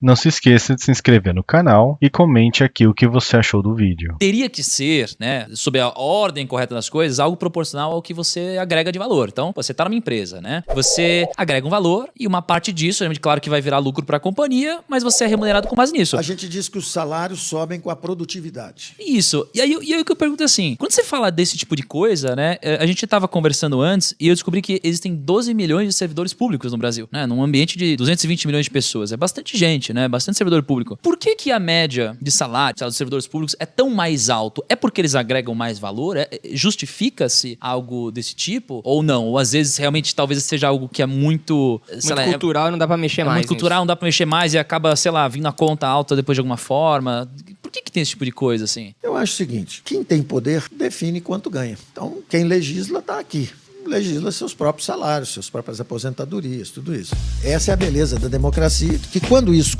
Não se esqueça de se inscrever no canal e comente aqui o que você achou do vídeo. Teria que ser, né, sob a ordem correta das coisas, algo proporcional ao que você agrega de valor. Então, você está numa empresa, né? Você agrega um valor e uma parte disso, claro que vai virar lucro para a companhia, mas você é remunerado com base nisso. A gente diz que os salários sobem com a produtividade. Isso. E aí, e aí o que eu pergunto é assim, quando você fala desse tipo de coisa, né, é, a gente estava conversando antes e eu descobri que existem 12 milhões de servidores públicos no Brasil, né, num ambiente de 220 milhões de pessoas. É bastante gente gente, né? Bastante servidor público. Por que, que a média de salário dos servidores públicos é tão mais alto? É porque eles agregam mais valor? É, é, Justifica-se algo desse tipo? Ou não? Ou às vezes realmente talvez seja algo que é muito. Muito lá, é cultural é, não dá pra mexer é mais. Muito cultural, não dá pra mexer mais e acaba, sei lá, vindo a conta alta depois de alguma forma. Por que, que tem esse tipo de coisa assim? Eu acho o seguinte: quem tem poder define quanto ganha. Então, quem legisla está aqui legisla seus próprios salários, suas próprias aposentadorias, tudo isso. Essa é a beleza da democracia, que quando isso começa